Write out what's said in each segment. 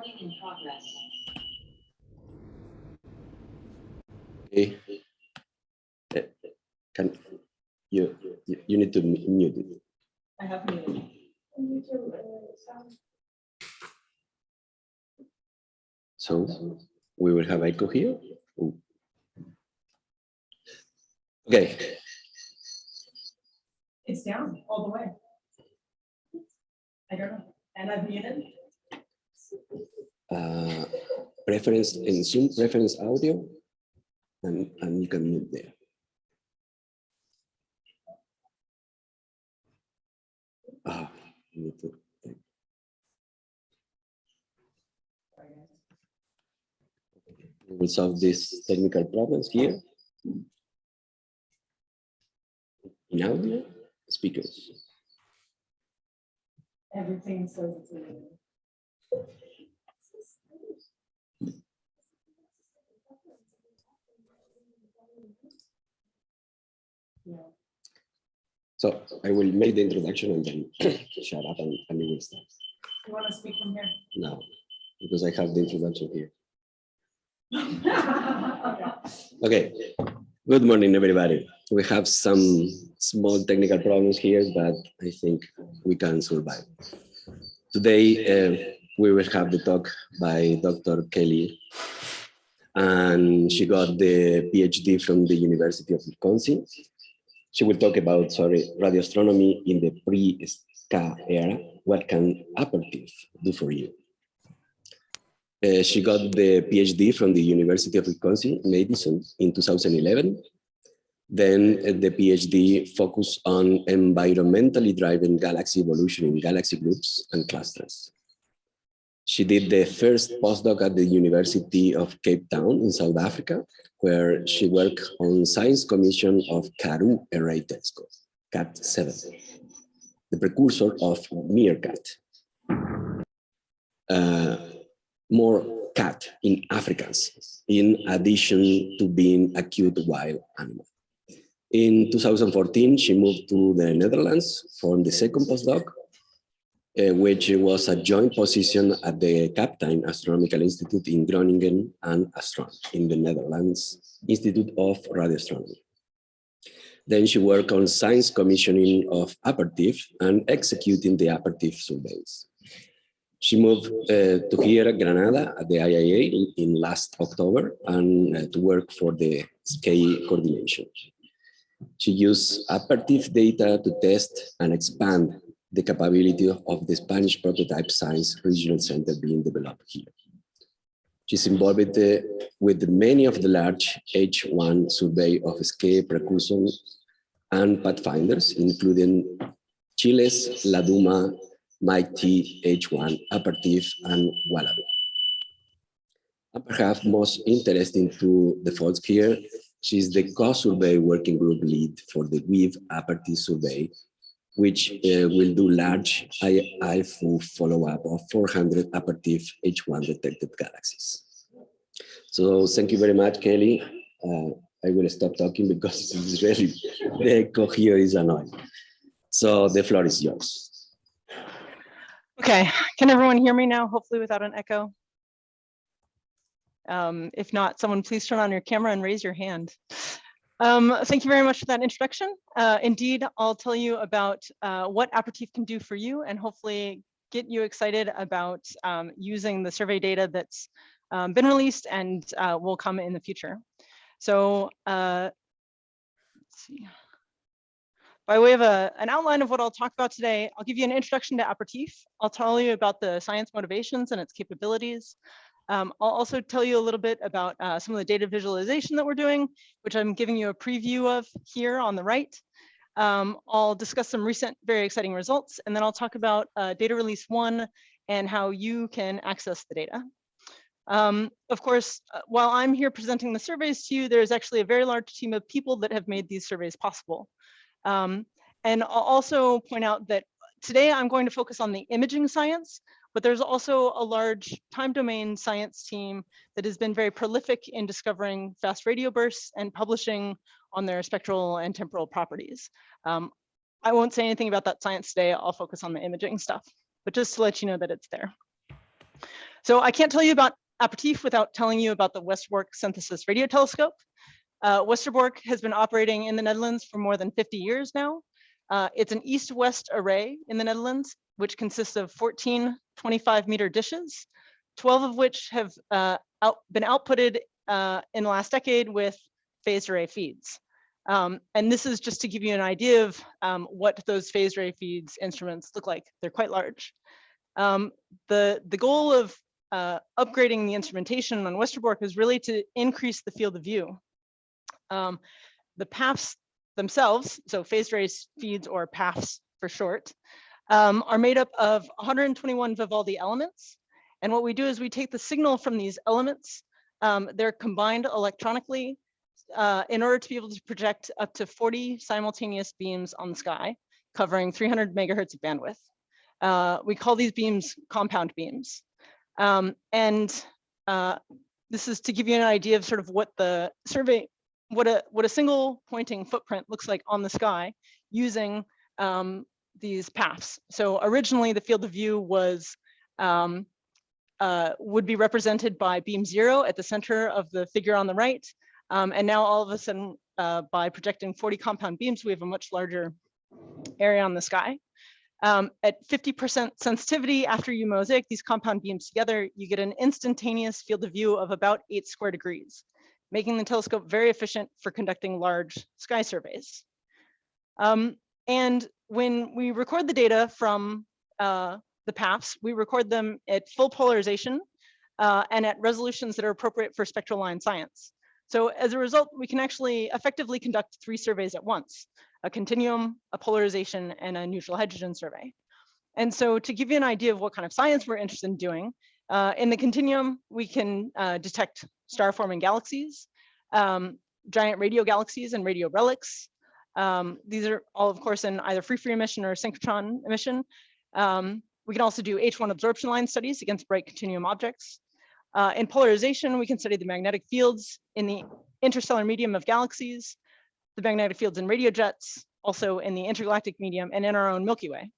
Recording in progress. Okay. Eh, Can, you, you you need to mute it. I have muted. So we will have echo here. Ooh. Okay, It's down all the way. I don't know. And I've muted. Uh, preference in Zoom, preference audio, and, and you can mute there. Ah, to- We will solve these technical problems here. In audio, speakers. Everything says it's. So I will make the introduction and then shut up and, and we will start You want to speak from here? No, because I have the introduction here. Okay. Good morning, everybody. We have some small technical problems here, but I think we can survive. Today, uh, we will have the talk by Dr. Kelly. And she got the PhD from the University of Wisconsin. She will talk about, sorry, radio astronomy in the pre-SKA era. What can Apertif do for you? Uh, she got the PhD from the University of Wisconsin, Madison in 2011. Then uh, the PhD focused on environmentally driven galaxy evolution in galaxy groups and clusters. She did the first postdoc at the University of Cape Town in South Africa, where she worked on science commission of Karoo Array Telescope, KAT-7, the precursor of Meerkat. Uh, more cat in Afrikaans, in addition to being a cute wild animal. In 2014, she moved to the Netherlands for the second postdoc, uh, which was a joint position at the Kaptein Astronomical Institute in Groningen and Astron in the Netherlands Institute of Radio Astronomy. Then she worked on science commissioning of Apertif and executing the Apertif surveys. She moved uh, to here, Granada, at the IAA in, in last October, and uh, to work for the SKA coordination. She used Apertif data to test and expand the capability of the Spanish prototype science regional center being developed here. She's involved uh, with many of the large H1 survey of SKA precursor and pathfinders, including CHILES La Duma MIGHTEE H1, Apertif, and Wallaby. And perhaps most interesting to the folks here, she's the co-survey working group lead for the WEAVE Apertif survey, which uh, will do large IFU follow-up of 400 Apertif H1 detected galaxies. So thank you very much, Kelly. Uh, I will stop talking because it's really, the echo here is annoying. So the floor is yours. Okay, can everyone hear me now, hopefully without an echo? Um, if not, someone please turn on your camera and raise your hand. Um, thank you very much for that introduction. Uh, indeed, I'll tell you about uh, what Apertif can do for you and hopefully get you excited about um, using the survey data that's um, been released and uh, will come in the future. So uh, let's see. By way of a, an outline of what I'll talk about today, I'll give you an introduction to Apertif. I'll tell you about the science motivations and its capabilities. Um, I'll also tell you a little bit about uh, some of the data visualization that we're doing, which I'm giving you a preview of here on the right. Um, I'll discuss some recent very exciting results, and then I'll talk about uh, data release one and how you can access the data. Um, of course, uh, while I'm here presenting the surveys to you, there's actually a very large team of people that have made these surveys possible. Um, and I'll also point out that today I'm going to focus on the imaging science, but there's also a large time domain science team that has been very prolific in discovering fast radio bursts and publishing on their spectral and temporal properties. Um, I won't say anything about that science today. I'll focus on the imaging stuff, but just to let you know that it's there. So I can't tell you about Apertif without telling you about the Westerbork Synthesis Radio Telescope. Uh, Westerbork has been operating in the Netherlands for more than 50 years now. Uh, it's an east-west array in the Netherlands, which consists of 14 25 meter dishes, 12 of which have uh, out, been outputted uh, in the last decade with phased array feeds. Um, and this is just to give you an idea of um, what those phased array feeds instruments look like. They're quite large. Um, the, the goal of uh, upgrading the instrumentation on Westerbork is really to increase the field of view. Um, the PAFs themselves, so phased array feeds or PAFs for short, um, are made up of 121 Vivaldi elements. And what we do is we take the signal from these elements, um, they're combined electronically uh, in order to be able to project up to 40 simultaneous beams on the sky, covering 300 megahertz of bandwidth. Uh, we call these beams compound beams. Um, and uh, this is to give you an idea of sort of what the survey, what a, what a single pointing footprint looks like on the sky using um, these PAFs. So originally the field of view was um, uh, would be represented by beam zero at the center of the figure on the right. Um, and now all of a sudden, uh, by projecting 40 compound beams, we have a much larger area on the sky. Um, at 50% sensitivity after you mosaic these compound beams together, you get an instantaneous field of view of about eight square degrees, making the telescope very efficient for conducting large sky surveys. Um, and when we record the data from uh, the PAFs, we record them at full polarization uh, and at resolutions that are appropriate for spectral line science. So as a result, we can actually effectively conduct three surveys at once, a continuum, a polarization, and a neutral hydrogen survey. And so to give you an idea of what kind of science we're interested in doing, uh, in the continuum, we can uh, detect star-forming galaxies, um, giant radio galaxies and radio relics. Um, these are all, of course, in either free-free emission or synchrotron emission. Um, we can also do H1 absorption line studies against bright continuum objects. Uh, in polarization, we can study the magnetic fields in the interstellar medium of galaxies, the magnetic fields in radio jets, also in the intergalactic medium and in our own Milky Way.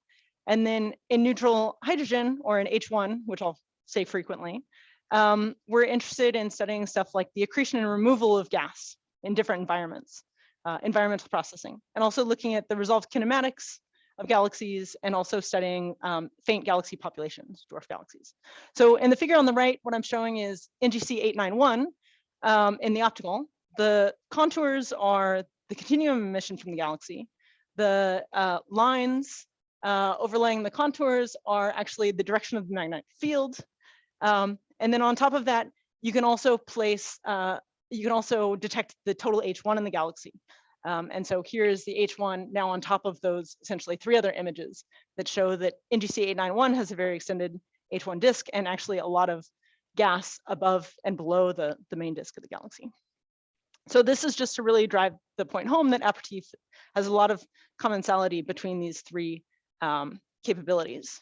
And then in neutral hydrogen or in H1, which I'll say frequently, um, we're interested in studying stuff like the accretion and removal of gas in different environments, uh, environmental processing, and also looking at the resolved kinematics of galaxies and also studying um, faint galaxy populations, dwarf galaxies. So in the figure on the right, what I'm showing is NGC 891 um, in the optical. The contours are the continuum emission from the galaxy. The uh, lines uh, overlaying the contours are actually the direction of the magnetic field. Um, and then on top of that, you can also place, uh, you can also detect the total H1 in the galaxy. Um, and so here's the H1 now on top of those essentially three other images that show that NGC 891 has a very extended H1 disk and actually a lot of gas above and below the, the main disk of the galaxy. So this is just to really drive the point home that Apertif has a lot of commensality between these three um, capabilities.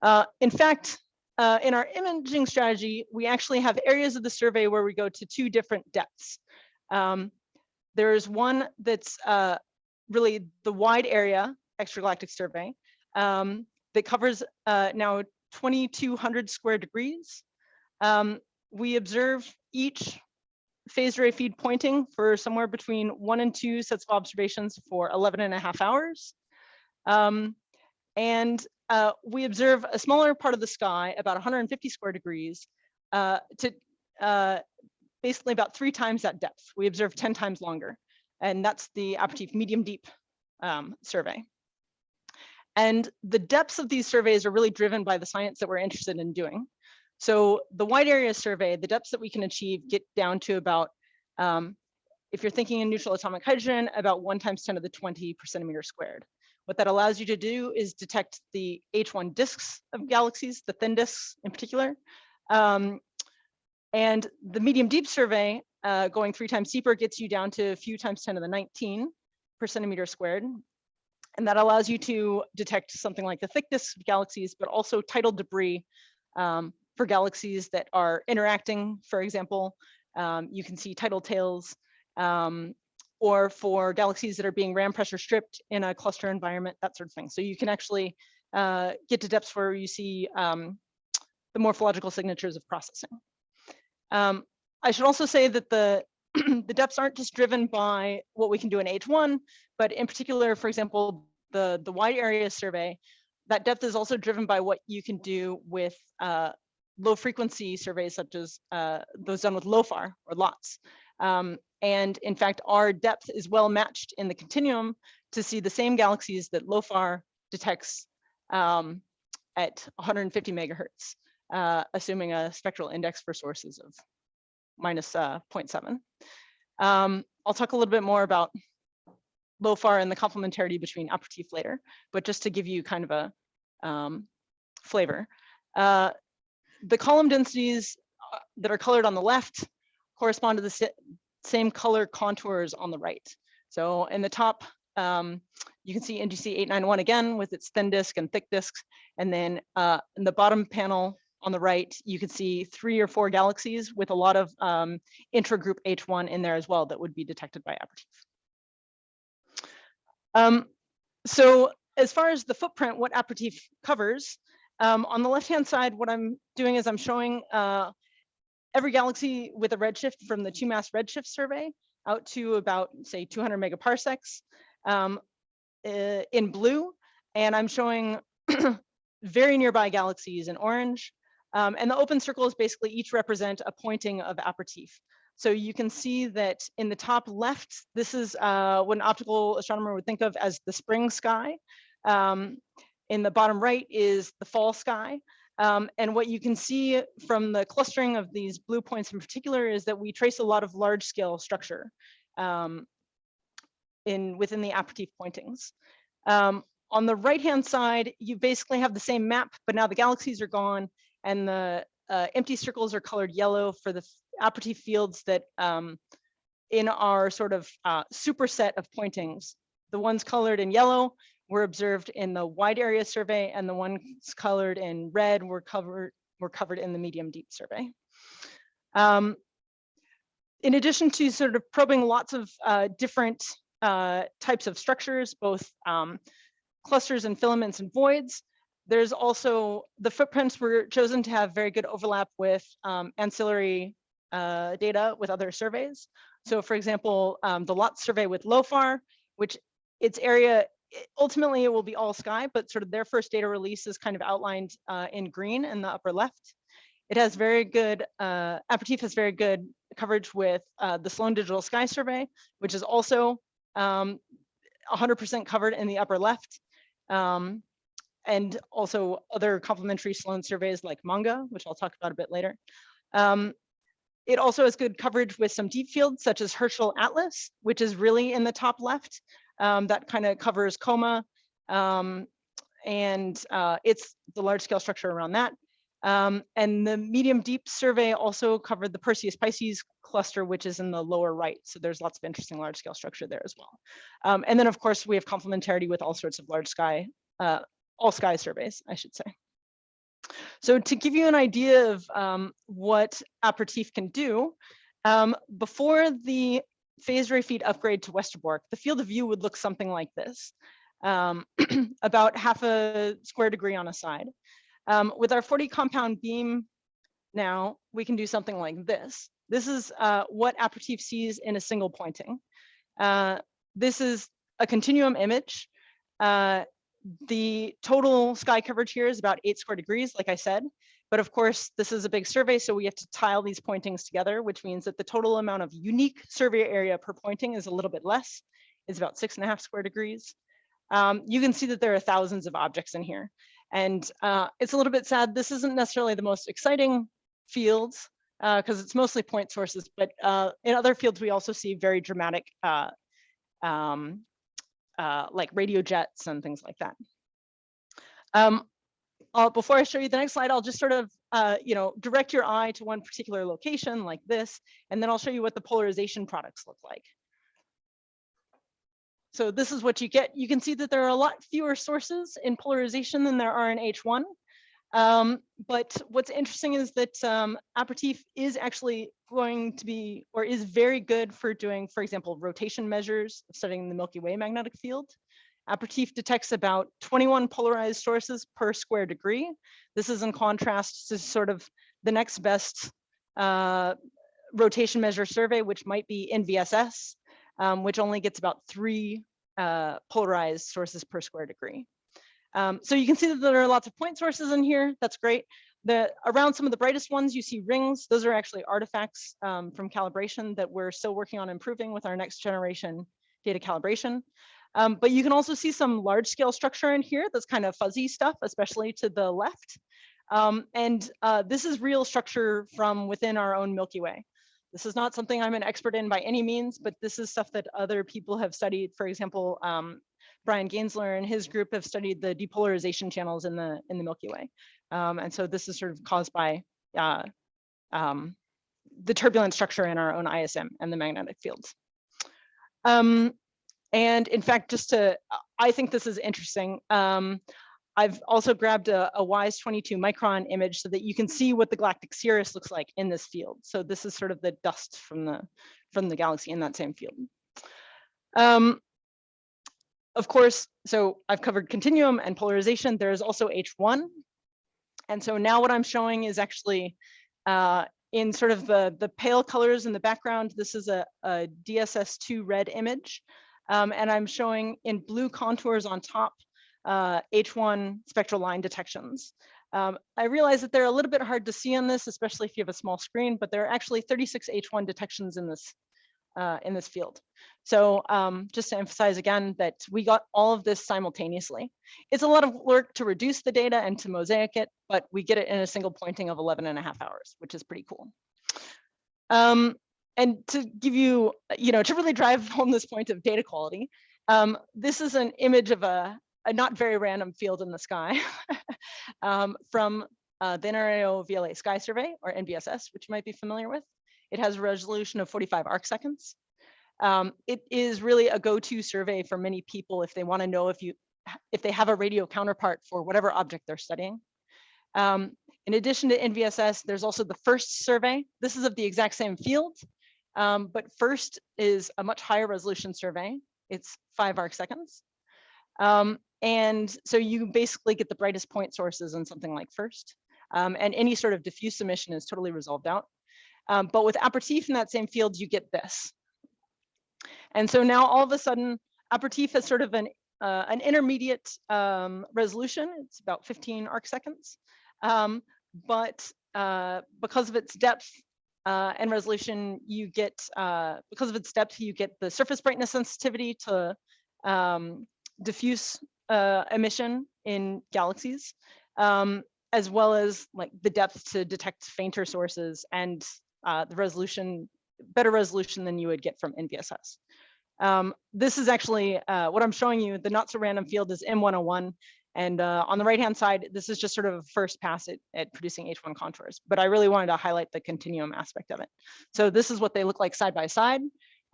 Uh, in fact, uh, in our imaging strategy, we actually have areas of the survey where we go to two different depths. Um, there's one that's uh, really the wide area extragalactic survey um, that covers uh, now 2,200 square degrees. Um, we observe each phased array feed pointing for somewhere between one and two sets of observations for 11 and a half hours. Um, and uh, we observe a smaller part of the sky, about 150 square degrees, uh, to uh, basically about three times that depth. We observe 10 times longer. And that's the Apertif medium deep um, survey. And the depths of these surveys are really driven by the science that we're interested in doing. So the wide area survey, the depths that we can achieve get down to about, um, if you're thinking in neutral atomic hydrogen, about one times 10 to the 20 per centimeter squared. What that allows you to do is detect the H1 disks of galaxies, the thin disks in particular, um, and the medium deep survey, uh, going three times deeper, gets you down to a few times 10 to the 19 per centimeter squared. And that allows you to detect something like the thickness of galaxies, but also tidal debris um, for galaxies that are interacting, for example. Um, you can see tidal tails, um, or for galaxies that are being ram pressure stripped in a cluster environment, that sort of thing. So you can actually uh, get to depths where you see um, the morphological signatures of processing. Um, I should also say that the, the depths aren't just driven by what we can do in H1, but in particular, for example, the, the wide area survey, that depth is also driven by what you can do with uh, low frequency surveys such as uh, those done with LOFAR or LoTSS. Um, and in fact, our depth is well matched in the continuum to see the same galaxies that LOFAR detects um, at 150 megahertz, uh, assuming a spectral index for sources of minus uh, 0.7. Um, I'll talk a little bit more about LOFAR and the complementarity between Apertif later, but just to give you kind of a um, flavor. Uh, the column densities uh, that are colored on the left correspond to the same color contours on the right. So in the top, um, you can see NGC 891 again with its thin disk and thick disks. And then uh, in the bottom panel on the right, you can see three or four galaxies with a lot of um, intragroup H1 in there as well that would be detected by Apertif. Um, so as far as the footprint, what Apertif covers, um, on the left-hand side, what I'm doing is I'm showing uh, every galaxy with a redshift from the 2MASS redshift survey out to about say 200 megaparsecs um, uh, in blue. And I'm showing very nearby galaxies in orange. Um, and the open circles basically each represent a pointing of Apertif. So you can see that in the top left, this is uh, what an optical astronomer would think of as the spring sky. Um, in the bottom right is the fall sky. Um, and what you can see from the clustering of these blue points in particular is that we trace a lot of large scale structure um, in within the Apertif pointings. Um, on the right hand side, you basically have the same map, but now the galaxies are gone and the uh, empty circles are colored yellow for the Apertif fields that um, in our sort of uh, superset of pointings. The ones colored in yellow were observed in the wide area survey and the ones colored in red were covered were covered in the medium deep survey. Um, in addition to sort of probing lots of uh, different uh, types of structures, both um, clusters and filaments and voids, there's also the footprints were chosen to have very good overlap with um, ancillary uh, data with other surveys. So for example, um, the LOT survey with LOFAR, which its area, ultimately it will be all sky, but sort of their first data release is kind of outlined uh, in green in the upper left. It has very good, uh, Apertif has very good coverage with uh, the Sloan Digital Sky Survey, which is also 100% um, covered in the upper left. Um, and also other complementary Sloan surveys like MANGA, which I'll talk about a bit later. Um, it also has good coverage with some deep fields such as Herschel Atlas, which is really in the top left. Um, that kind of covers coma um, and uh, it's the large scale structure around that. Um, and the medium deep survey also covered the Perseus Pisces cluster, which is in the lower right. So there's lots of interesting large scale structure there as well. Um, and then of course we have complementarity with all sorts of large sky, uh, all sky surveys, I should say. So to give you an idea of um, what Apertif can do, um, before the phased array feed upgrade to Westerbork, the field of view would look something like this, um, about half a square degree on a side. Um, with our 40 compound beam now, we can do something like this. This is uh, what Apertif sees in a single pointing. Uh, this is a continuum image. Uh, the total sky coverage here is about eight square degrees, like I said. But of course, this is a big survey, so we have to tile these pointings together, which means that the total amount of unique survey area per pointing is a little bit less. It's about six and a half square degrees. Um, you can see that there are thousands of objects in here. And uh, it's a little bit sad. This isn't necessarily the most exciting fields because uh, it's mostly point sources, but uh, in other fields, we also see very dramatic uh, um, uh, like radio jets and things like that. Um, before I show you the next slide, I'll just sort of, uh, you know, direct your eye to one particular location like this, and then I'll show you what the polarization products look like. So this is what you get. You can see that there are a lot fewer sources in polarization than there are in H1. Um, but what's interesting is that um, Apertif is actually going to be, or is very good for doing, for example, rotation measures, studying the Milky Way magnetic field. Apertif detects about 21 polarized sources per square degree. This is in contrast to sort of the next best uh, rotation measure survey, which might be NVSS, um, which only gets about three uh, polarized sources per square degree. Um, so you can see that there are lots of point sources in here. That's great. The around some of the brightest ones, you see rings. Those are actually artifacts um, from calibration that we're still working on improving with our next generation data calibration. Um, but you can also see some large scale structure in here that's kind of fuzzy stuff, especially to the left. Um, and uh, this is real structure from within our own Milky Way. This is not something I'm an expert in by any means, but this is stuff that other people have studied. For example, um, Bryan Gaensler and his group have studied the depolarization channels in the in the Milky Way. Um, and so this is sort of caused by uh, um, the turbulent structure in our own ISM and the magnetic fields. Um, and in fact, just to, I think this is interesting. Um, I've also grabbed a, a WISE 22 micron image so that you can see what the galactic cirrus looks like in this field. So this is sort of the dust from the from the galaxy in that same field. Um, of course, so I've covered continuum and polarization. There's also H1, and so now what I'm showing is actually uh, in sort of the, the pale colors in the background, this is a, a DSS2 red image. Um, and I'm showing in blue contours on top uh, H1 spectral line detections. Um, I realize that they're a little bit hard to see on this, especially if you have a small screen, but there are actually 36 H1 detections in this uh, in this field. So um, just to emphasize again that we got all of this simultaneously. It's a lot of work to reduce the data and to mosaic it, but we get it in a single pointing of 11 and a half hours, which is pretty cool. Um, and to give you, you know, to really drive home this point of data quality, um, this is an image of a, a, not very random field in the sky um, from uh, the NRAO VLA Sky Survey, or NVSS, which you might be familiar with. It has a resolution of 45 arc seconds. Um, it is really a go-to survey for many people if they want to know if you if they have a radio counterpart for whatever object they're studying. Um, in addition to NVSS, there's also the FIRST survey. This is of the exact same field, um, but FIRST is a much higher resolution survey. It's five arc seconds. Um, and so you basically get the brightest point sources in something like FIRST. Um, and any sort of diffuse emission is totally resolved out. Um, but with Apertif in that same field, you get this. And so now all of a sudden, Apertif has sort of an, uh, an intermediate um, resolution. It's about 15 arc seconds. Um, but uh, because of its depth uh, and resolution, you get, uh, because of its depth, you get the surface brightness sensitivity to um, diffuse uh, emission in galaxies, um, as well as like the depth to detect fainter sources and uh, the resolution, better resolution than you would get from NVSS. Um, this is actually uh, what I'm showing you. The not so random field is M101. And uh, on the right hand side, this is just sort of a first pass at, at producing H1 contours. But I really wanted to highlight the continuum aspect of it. So this is what they look like side by side.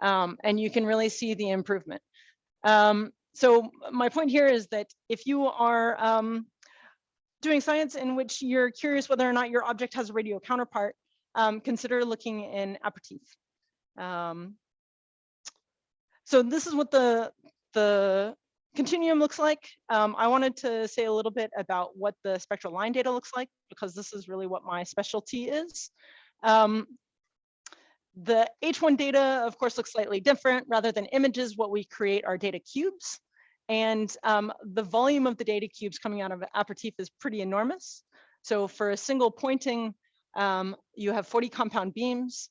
Um, and you can really see the improvement. Um, so my point here is that if you are um, doing science in which you're curious whether or not your object has a radio counterpart, um, consider looking in Apertif. Um, so this is what the, the continuum looks like. Um, I wanted to say a little bit about what the spectral line data looks like, because this is really what my specialty is. Um, the H1 data, of course, looks slightly different. Rather than images, what we create are data cubes. And um, the volume of the data cubes coming out of Apertif is pretty enormous. So for a single pointing, um, you have 40 compound beams.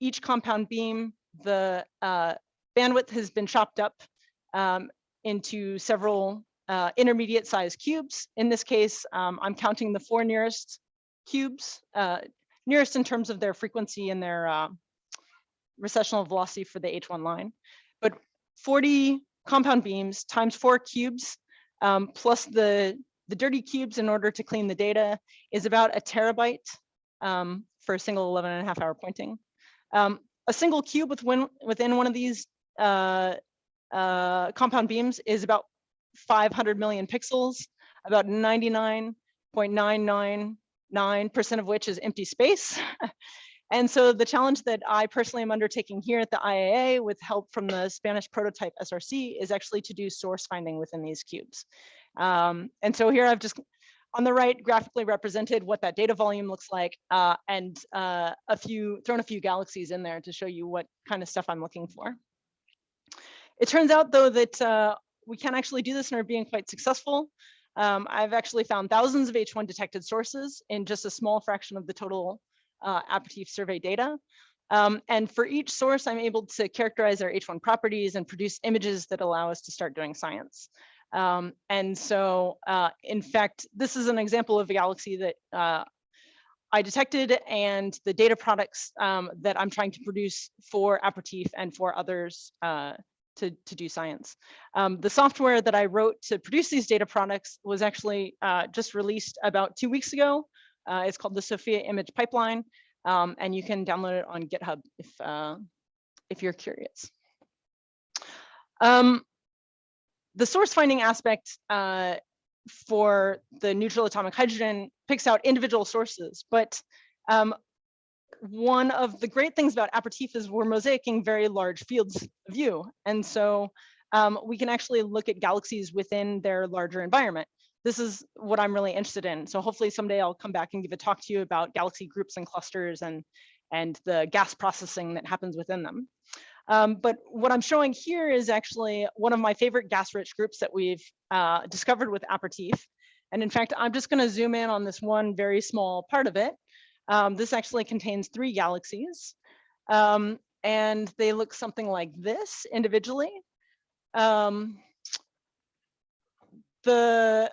Each compound beam, the uh, bandwidth has been chopped up um, into several uh, intermediate sized cubes. In this case, um, I'm counting the four nearest cubes, uh, nearest in terms of their frequency and their uh, recessional velocity for the H1 line. But 40 compound beams times four cubes um, plus the, the dirty cubes in order to clean the data is about a terabyte um, for a single 11 and a half hour pointing. Um, a single cube within, within one of these uh, uh, compound beams is about 500 million pixels, about 99.999% of which is empty space. And so the challenge that I personally am undertaking here at the IAA with help from the Spanish prototype SRC is actually to do source finding within these cubes. Um, and so here I've just on the right graphically represented what that data volume looks like uh, and uh, a few thrown a few galaxies in there to show you what kind of stuff I'm looking for. It turns out though that uh, we can actually do this and are being quite successful. Um, I've actually found thousands of H1 detected sources in just a small fraction of the total uh, survey data. Um, and for each source, I'm able to characterize their H1 properties and produce images that allow us to start doing science. Um, and so, uh, in fact, this is an example of a galaxy that uh, I detected and the data products um, that I'm trying to produce for Apertif and for others uh, to, to do science. Um, the software that I wrote to produce these data products was actually uh, just released about two weeks ago. Uh, it's called the SoFiA Image Pipeline, um, and you can download it on GitHub if, uh, if you're curious. Um, the source finding aspect uh, for the neutral atomic hydrogen picks out individual sources, but um, one of the great things about Apertif is we're mosaicing very large fields of view. And so um, we can actually look at galaxies within their larger environment. This is what I'm really interested in. So hopefully someday I'll come back and give a talk to you about galaxy groups and clusters and, and the gas processing that happens within them. Um, but what I'm showing here is actually one of my favorite gas-rich groups that we've uh, discovered with Apertif. And in fact, I'm just going to zoom in on this one very small part of it. Um, this actually contains three galaxies. Um, and they look something like this individually. Um, the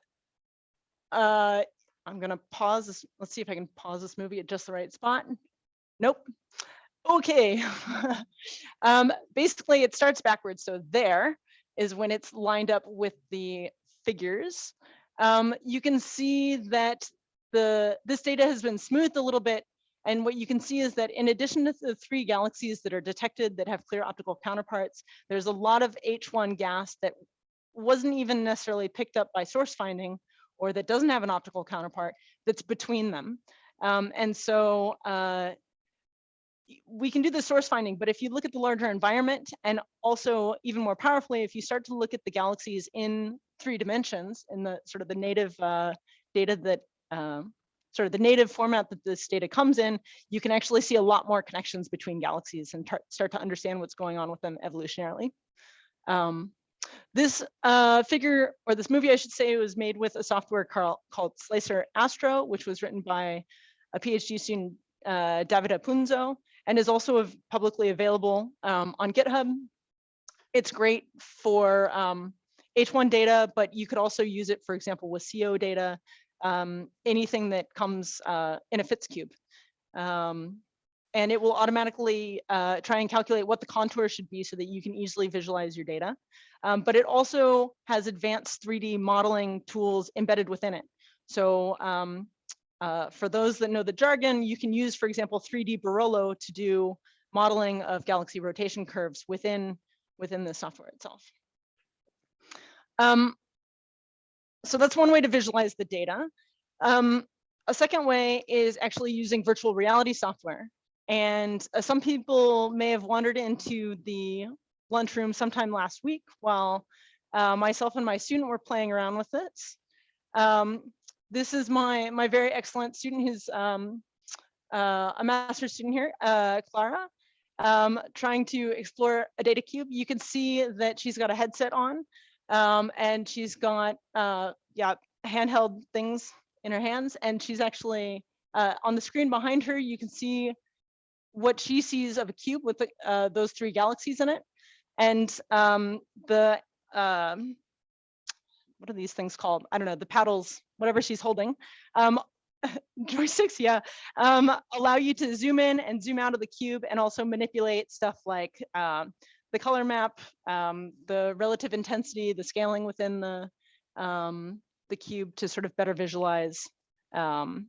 uh, I'm going to pause this. Let's see if I can pause this movie at just the right spot. Nope. Okay. um, basically, it starts backwards. So there is when it's lined up with the figures. Um, you can see that the this data has been smoothed a little bit. And what you can see is that in addition to the three galaxies that are detected that have clear optical counterparts, there's a lot of H1 gas that wasn't even necessarily picked up by source finding or that doesn't have an optical counterpart that's between them. Um, and so uh, we can do the source finding, but if you look at the larger environment and also even more powerfully, if you start to look at the galaxies in three dimensions in the sort of the native uh, data that uh, sort of the native format that this data comes in, you can actually see a lot more connections between galaxies and start to understand what's going on with them evolutionarily. Um, this uh, figure, or this movie, I should say, was made with a software called, Slicer Astro, which was written by a PhD student, uh, Davide Punzo, and is also publicly available um, on GitHub. It's great for um, H1 data, but you could also use it, for example, with CO data, um, anything that comes uh, in a FITS cube. Um, and it will automatically uh, try and calculate what the contour should be so that you can easily visualize your data. Um, but it also has advanced 3D modeling tools embedded within it. So um, uh, for those that know the jargon, you can use, for example, 3D Barolo to do modeling of galaxy rotation curves within, within the software itself. Um, so that's one way to visualize the data. Um, a second way is actually using virtual reality software. And uh, some people may have wandered into the lunchroom sometime last week while uh, myself and my student were playing around with it. Um, this is my my very excellent student who's um, uh, a master's student here, uh, Clara, um, trying to explore a data cube. You can see that she's got a headset on um, and she's got uh, yeah handheld things in her hands and she's actually uh, on the screen behind her you can see what she sees of a cube with the, uh, those three galaxies in it and um, the um, what are these things called? I don't know, the paddles, whatever she's holding. Um, joysticks, yeah, um, allow you to zoom in and zoom out of the cube and also manipulate stuff like um, the color map, um, the relative intensity, the scaling within the, um, the cube to sort of better visualize um,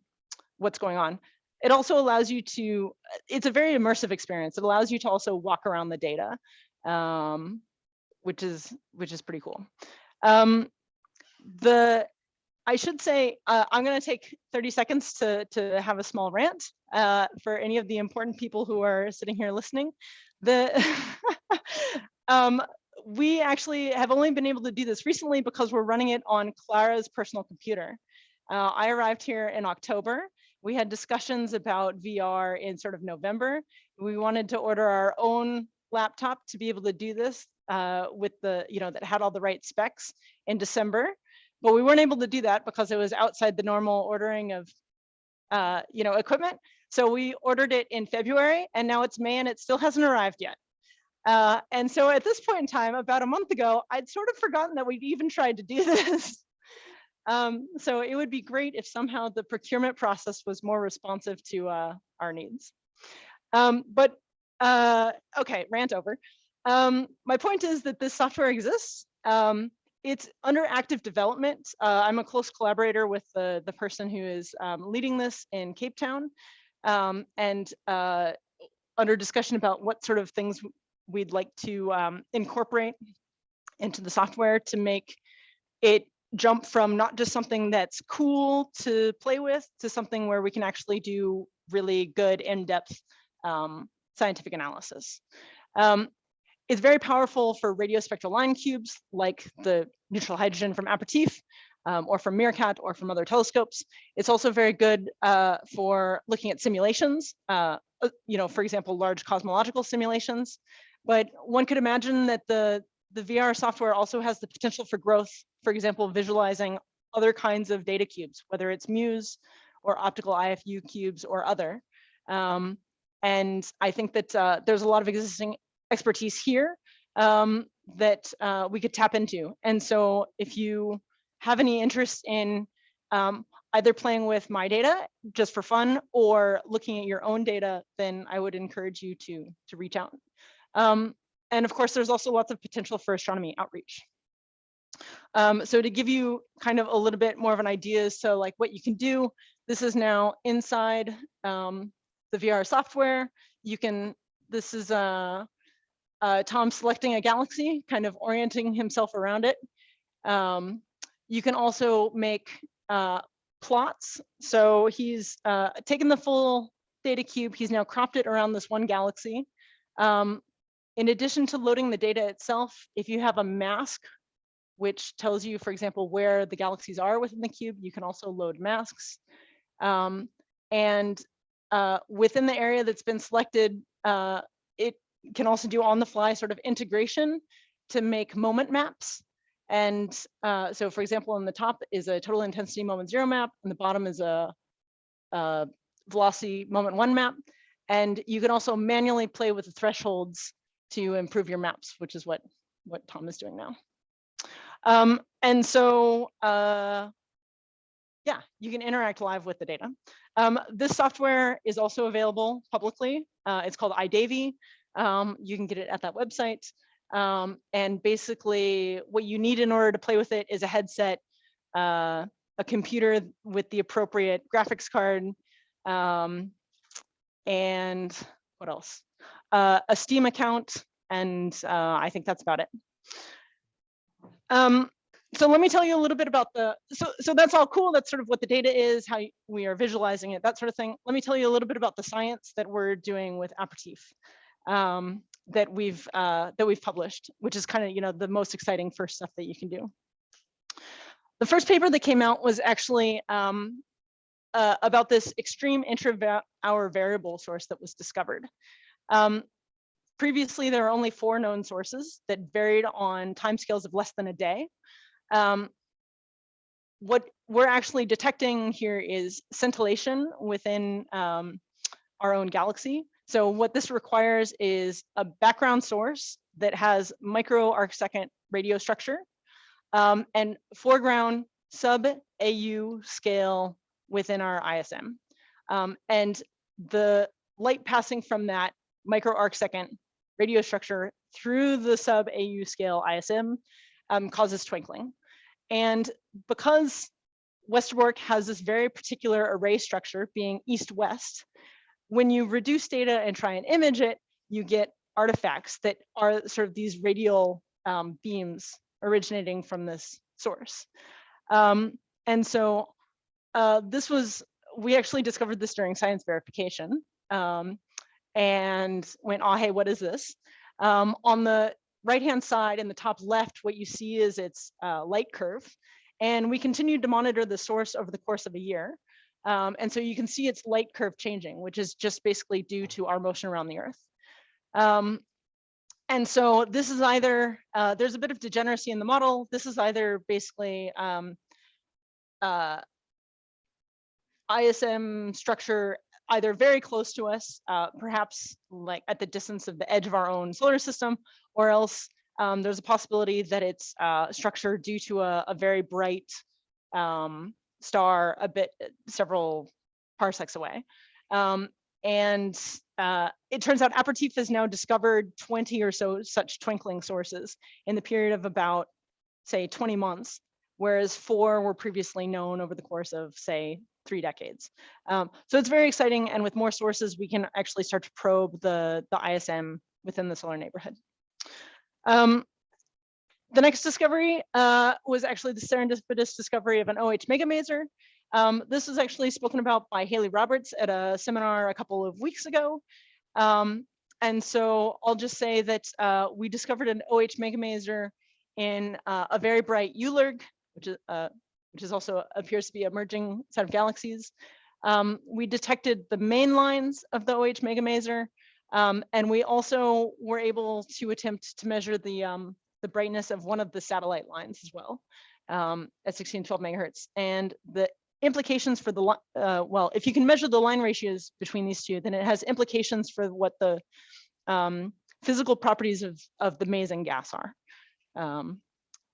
what's going on. It also allows you to, it's a very immersive experience. It allows you to also walk around the data, um, which is which is pretty cool. Um, the I should say, uh, I'm going to take 30 seconds to, to have a small rant uh, for any of the important people who are sitting here listening. The um, we actually have only been able to do this recently because we're running it on Clara's personal computer. Uh, I arrived here in October. We had discussions about VR in sort of November. We wanted to order our own laptop to be able to do this uh, with the, you know, that had all the right specs in December. But we weren't able to do that because it was outside the normal ordering of, uh, you know, equipment. So we ordered it in February and now it's May and it still hasn't arrived yet. Uh, and so at this point in time, about a month ago, I'd sort of forgotten that we'd even tried to do this. um, so it would be great if somehow the procurement process was more responsive to uh, our needs. Um, but uh, okay, rant over. Um, my point is that this software exists. Um, it's under active development. Uh, I'm a close collaborator with the, the person who is um, leading this in Cape Town um, and uh, under discussion about what sort of things we'd like to um, incorporate into the software to make it jump from not just something that's cool to play with to something where we can actually do really good in-depth um, scientific analysis. Um, it's very powerful for radio spectral line cubes like the neutral hydrogen from Apertif um, or from Meerkat or from other telescopes. It's also very good uh, for looking at simulations, uh, uh you know, for example, large cosmological simulations. But one could imagine that the, the VR software also has the potential for growth, for example, visualizing other kinds of data cubes, whether it's MUSE or optical IFU cubes or other. Um, and I think that uh, there's a lot of existing expertise here um, that uh, we could tap into. And so if you have any interest in um, either playing with my data just for fun or looking at your own data, then I would encourage you to, to reach out. Um, and of course, there's also lots of potential for astronomy outreach. Um, so to give you kind of a little bit more of an idea, so like what you can do, this is now inside um, the VR software. You can, this is uh, uh, Tom selecting a galaxy, kind of orienting himself around it. Um, you can also make uh, plots. So he's uh, taken the full data cube, he's now cropped it around this one galaxy. Um, in addition to loading the data itself, if you have a mask, which tells you, for example, where the galaxies are within the cube, you can also load masks. Um, and uh, within the area that's been selected, uh, it can also do on the fly sort of integration to make moment maps. And uh, so for example, on the top is a total intensity moment zero map, and the bottom is a, a velocity moment one map. And you can also manually play with the thresholds to improve your maps, which is what, what Tom is doing now. Um, and so, uh, yeah, you can interact live with the data. Um, this software is also available publicly. Uh, it's called iDaVIE. Um, you can get it at that website. Um, and basically what you need in order to play with it is a headset, uh, a computer with the appropriate graphics card, um, and what else? Uh, a Steam account, and uh, I think that's about it. Um, so let me tell you a little bit about the, so, so that's all cool. That's sort of what the data is, how we are visualizing it, that sort of thing. Let me tell you a little bit about the science that we're doing with Apertif um, that we've uh, that we've published, which is kind of you know the most exciting first stuff that you can do. The first paper that came out was actually um, uh, about this extreme intra-hour variable source that was discovered. Um, previously, there were only four known sources that varied on timescales of less than a day. Um, what we're actually detecting here is scintillation within um, our own galaxy. So what this requires is a background source that has micro arc second radio structure um, and foreground sub AU scale within our ISM. Um, and the light passing from that micro arc second radio structure through the sub AU scale ISM um, causes twinkling. And because Westerbork has this very particular array structure being east-west, when you reduce data and try and image it, you get artifacts that are sort of these radial um, beams originating from this source. Um, and so uh, this was, we actually discovered this during science verification um, and went, oh, hey, what is this? Um, on the right-hand side in the top left, what you see is its uh, light curve. And we continued to monitor the source over the course of a year. Um, and so you can see its light curve changing, which is just basically due to our motion around the Earth. Um, and so this is either, uh, there's a bit of degeneracy in the model. This is either basically um, uh, ISM structure either very close to us, uh, perhaps like at the distance of the edge of our own solar system, or else um, there's a possibility that it's uh, structure due to a, a very bright um, star a bit several parsecs away. Um, and uh, it turns out Apertif has now discovered 20 or so such twinkling sources in the period of about, say, 20 months, whereas four were previously known over the course of, say, three decades. Um, so it's very exciting. And with more sources, we can actually start to probe the, the ISM within the solar neighborhood. Um, the next discovery uh, was actually the serendipitous discovery of an OH megamaser. Um, this was actually spoken about by Haley Roberts at a seminar a couple of weeks ago. Um, and so I'll just say that uh, we discovered an OH megamaser in uh, a very bright ULIRG, which is, uh, which is also appears to be emerging set of galaxies. Um, we detected the main lines of the OH megamaser, um, and we also were able to attempt to measure the, um, the brightness of one of the satellite lines as well um, at 1612 megahertz. And the implications for the, uh, well, if you can measure the line ratios between these two, then it has implications for what the um, physical properties of, of the mason gas are. Um,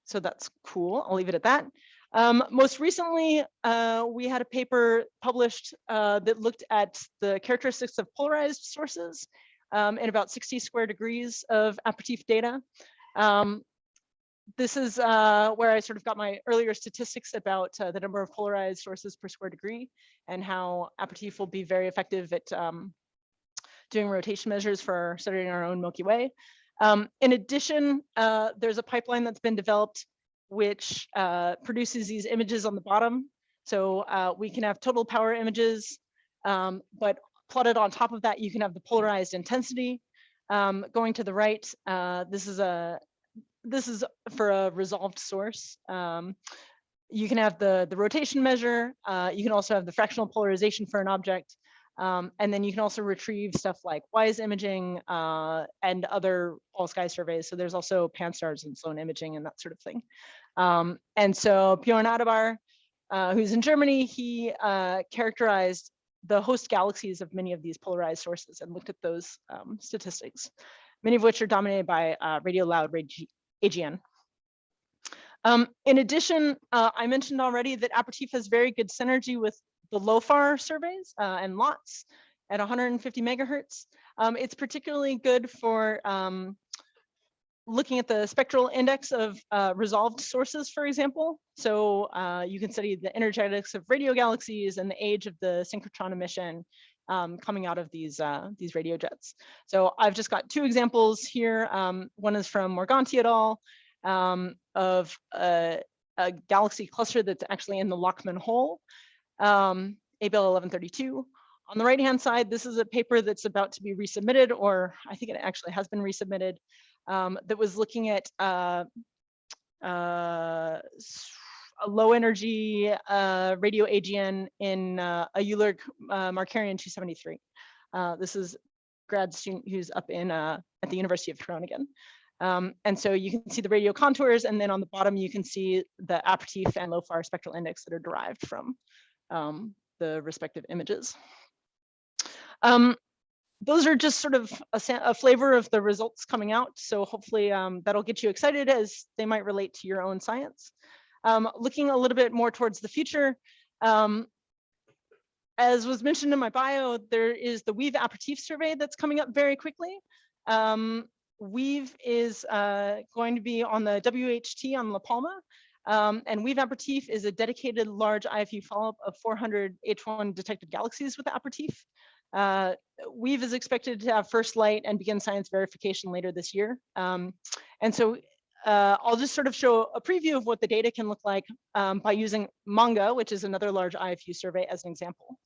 so that's cool. I'll leave it at that. Um, most recently, uh, we had a paper published uh, that looked at the characteristics of polarized sources um, in about 60 square degrees of Apertif data. Um, this is uh, where I sort of got my earlier statistics about uh, the number of polarized sources per square degree and how Apertif will be very effective at um, doing rotation measures for studying our own Milky Way. Um, in addition, uh, there's a pipeline that's been developed which uh, produces these images on the bottom. So uh, we can have total power images, um, but plotted on top of that, you can have the polarized intensity. Um, going to the right, uh, this is a this is for a resolved source. Um, you can have the, the rotation measure. Uh, you can also have the fractional polarization for an object. Um, and then you can also retrieve stuff like WISE imaging uh, and other all sky surveys. So there's also pan-STARRS and Sloan imaging and that sort of thing. Um, and so Björn Adebahr, uh, who's in Germany, he uh, characterized the host galaxies of many of these polarized sources and looked at those um, statistics, many of which are dominated by uh, radio loud AGN. Um, in addition, uh, I mentioned already that Apertif has very good synergy with the LOFAR surveys uh, and LoTSS at 150 megahertz. Um, it's particularly good for um, looking at the spectral index of uh, resolved sources, for example. So uh, you can study the energetics of radio galaxies and the age of the synchrotron emission um, coming out of these uh, these radio jets. So I've just got two examples here. Um, one is from Morganti et al. Um, of a, a, galaxy cluster that's actually in the Lockman hole, um, Abell 1132. On the right hand side, this is a paper that's about to be resubmitted, or I think it actually has been resubmitted, um, that was looking at uh, uh, a low energy uh, radio AGN in uh, a ULIRG uh, Markarian 273. Uh, this is grad student who's up in uh, at the University of Groningen. Um, and so you can see the radio contours, and then on the bottom you can see the Apertif and LOFAR spectral index that are derived from um, the respective images. Um, those are just sort of a, a, flavor of the results coming out. So hopefully um, that'll get you excited as they might relate to your own science. Um, looking a little bit more towards the future, um, as was mentioned in my bio, there is the WEAVE Apertif survey that's coming up very quickly. Um, WEAVE is uh, going to be on the WHT on La Palma, um, and WEAVE Apertif is a dedicated large IFU follow-up of 400 H1 detected galaxies with Apertif. Uh, WEAVE is expected to have first light and begin science verification later this year. Um, and so uh, I'll just sort of show a preview of what the data can look like um, by using MaNGA, which is another large IFU survey as an example.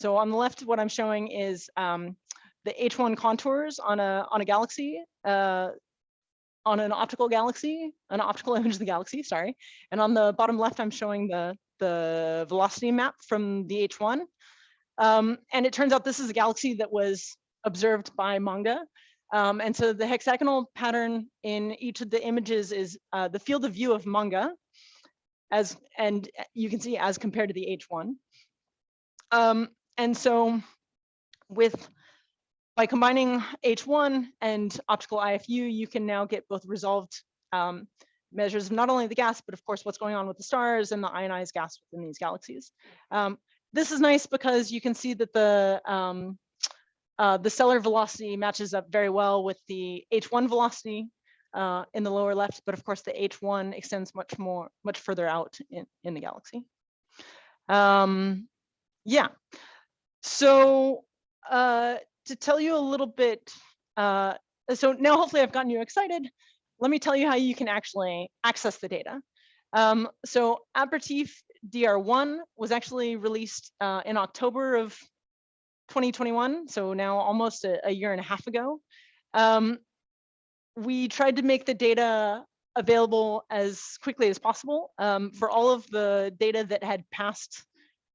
So on the left, what I'm showing is um, the H1 contours on a on a galaxy, uh, on an optical galaxy, an optical image of the galaxy, sorry. And on the bottom left, I'm showing the the velocity map from the H1. Um, and it turns out this is a galaxy that was observed by MaNGA. Um, and so the hexagonal pattern in each of the images is uh, the field of view of MaNGA, as and you can see as compared to the H1. Um, and so with by combining H1 and optical IFU, you can now get both resolved um, measures of not only the gas, but of course what's going on with the stars and the ionized gas within these galaxies. Um, this is nice because you can see that the um, uh, the stellar velocity matches up very well with the H1 velocity uh, in the lower left, but of course the H1 extends much more, much further out in, in the galaxy. Um, yeah, so uh, to tell you a little bit, uh, so now hopefully I've gotten you excited. Let me tell you how you can actually access the data. Um, so Apertif DR1 was actually released uh, in October of 2021, so now almost a, a year and a half ago. Um, we tried to make the data available as quickly as possible um, for all of the data that had passed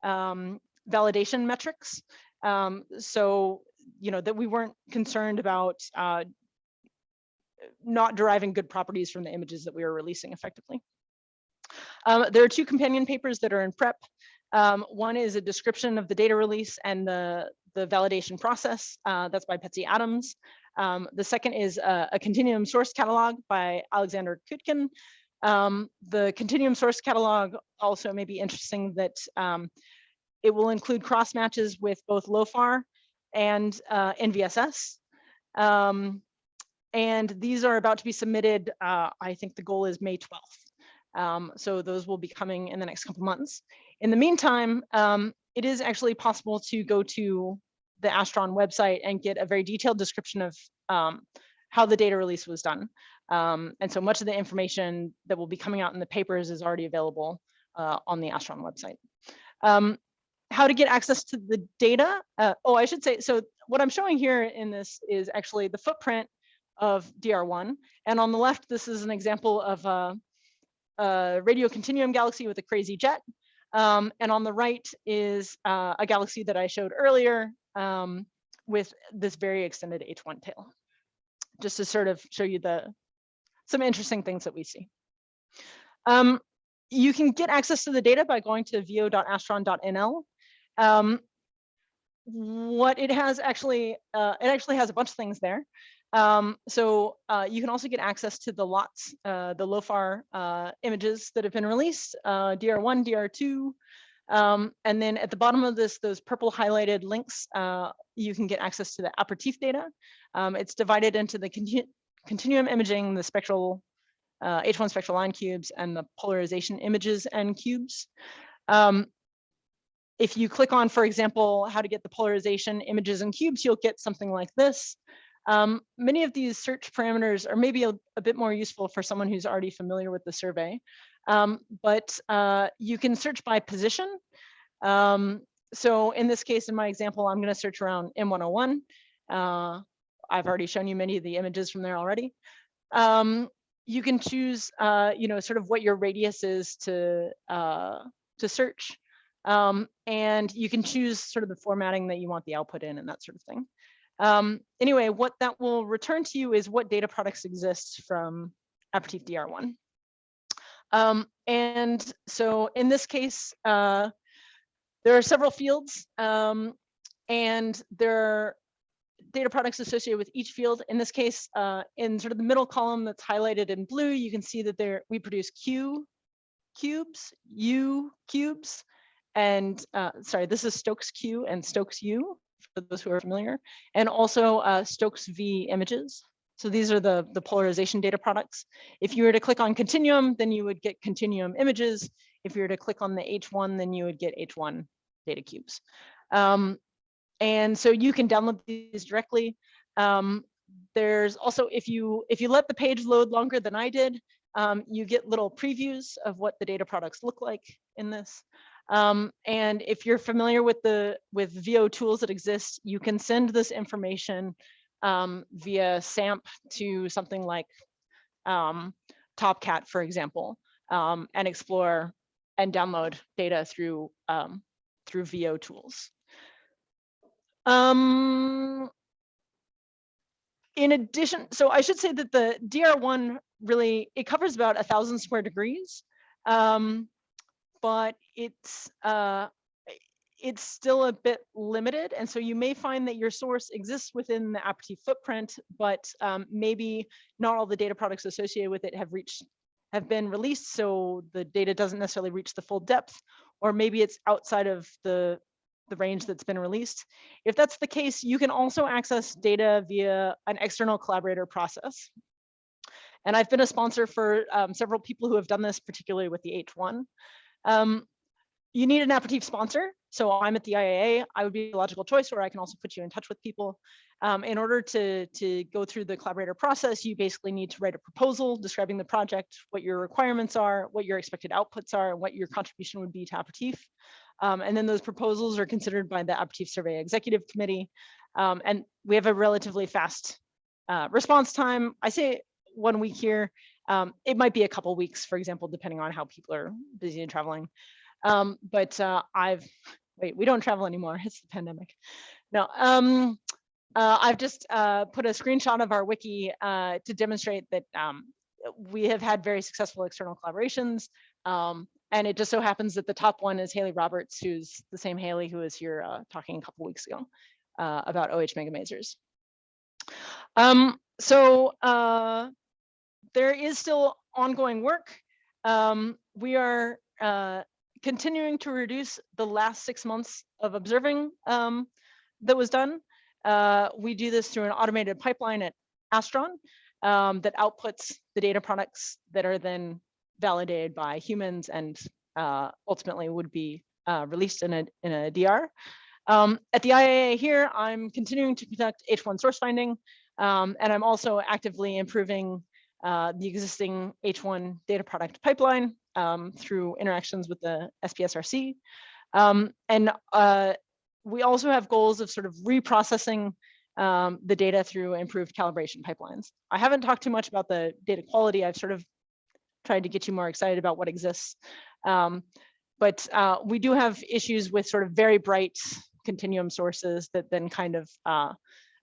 um, validation metrics. Um, so, you know, that we weren't concerned about uh, not deriving good properties from the images that we were releasing effectively. Um, there are two companion papers that are in prep. Um, one is a description of the data release and the, the validation process. Uh, that's by Betsy Adams. Um, the second is a, a, continuum source catalog by Alexander Kutkin. Um, the continuum source catalog also may be interesting that um, it will include cross matches with both LOFAR and uh, NVSS. Um, and these are about to be submitted. Uh, I think the goal is May 12th. Um, so those will be coming in the next couple months. In the meantime, um, it is actually possible to go to the Astron website and get a very detailed description of um, how the data release was done. Um, and so much of the information that will be coming out in the papers is already available uh, on the Astron website. How to get access to the data. Uh, oh, I should say, so what I'm showing here in this is actually the footprint of DR1. And on the left, this is an example of a, a radio continuum galaxy with a crazy jet. Um, and on the right is uh, a galaxy that I showed earlier um, with this very extended H1 tail, just to sort of show you the some interesting things that we see. Um, you can get access to the data by going to vo.astron.nl. Um, what it has actually, uh, it actually has a bunch of things there. Um, so uh, you can also get access to the LoTSS, uh, the LOFAR uh, images that have been released, uh, DR1, DR2, um, and then at the bottom of this, those purple highlighted links, uh, you can get access to the Apertif data. Um, it's divided into the continu continuum imaging, the spectral H1 spectral line cubes, and the polarization images and cubes. Um, if you click on, for example, how to get the polarization images and cubes, you'll get something like this. Um, many of these search parameters are maybe a, a, bit more useful for someone who's already familiar with the survey, um, but uh, you can search by position. Um, so in this case, in my example, I'm going to search around M101. Uh, I've already shown you many of the images from there already. Um, you can choose, uh, you know, sort of what your radius is to uh, to search. Um, and you can choose sort of the formatting that you want the output in and that sort of thing. Um, anyway, what that will return to you is what data products exist from Apertif DR1. Um, and so in this case, uh, there are several fields um, and there are data products associated with each field. In this case, uh, in sort of the middle column that's highlighted in blue, you can see that there we produce Q cubes, U cubes, and uh, sorry, this is Stokes Q and Stokes U for those who are familiar, and also uh, Stokes V images. So these are the, the polarization data products. If you were to click on continuum, then you would get continuum images. If you were to click on the H1, then you would get H1 data cubes. Um, and so you can download these directly. Um, there's also, if you if you let the page load longer than I did, um, you get little previews of what the data products look like in this. Um, and if you're familiar with the with VO tools that exist, you can send this information um, via SAMP to something like um, Topcat, for example, um, and explore and download data through um, through VO tools. Um, in addition, so I should say that the DR1 really, it covers about a thousand square degrees, um, but it's, uh, it's still a bit limited. And so you may find that your source exists within the Apertif footprint, but um, maybe not all the data products associated with it have reached, have been released. So the data doesn't necessarily reach the full depth, or maybe it's outside of the the range that's been released. If that's the case, you can also access data via an external collaborator process. And I've been a sponsor for um, several people who have done this, particularly with the H1. Um, you need an Apertif sponsor. So I'm at the IAA, I would be a logical choice, where I can also put you in touch with people. Um, in order to, to go through the collaborator process, you basically need to write a proposal describing the project, what your requirements are, what your expected outputs are, and what your contribution would be to Apertif. Um, and then those proposals are considered by the Apertif Survey Executive Committee. Um, and we have a relatively fast uh, response time. I say one week here. Um, it might be a couple weeks, for example, depending on how people are busy and traveling. Um, but uh, I've, wait, we don't travel anymore. It's the pandemic. No, um, uh, I've just uh, put a screenshot of our wiki uh, to demonstrate that um, we have had very successful external collaborations. Um, and it just so happens that the top one is Haley Roberts, who's the same Haley who was here uh, talking a couple weeks ago uh, about OH megamasers. Um, so there is still ongoing work. Um, we are uh, continuing to reduce the last six months of observing um, that was done. Uh, we do this through an automated pipeline at Astron um, that outputs the data products that are then validated by humans and uh, ultimately would be uh, released in a, in a DR. Um, at the IAA here, I'm continuing to conduct H1 source finding, um, and I'm also actively improving uh, the existing H1 data product pipeline um, through interactions with the SPSRC. Um, and uh, we also have goals of sort of reprocessing um, the data through improved calibration pipelines. I haven't talked too much about the data quality. I've sort of tried to get you more excited about what exists. Um, but uh, we do have issues with sort of very bright continuum sources that then kind of uh,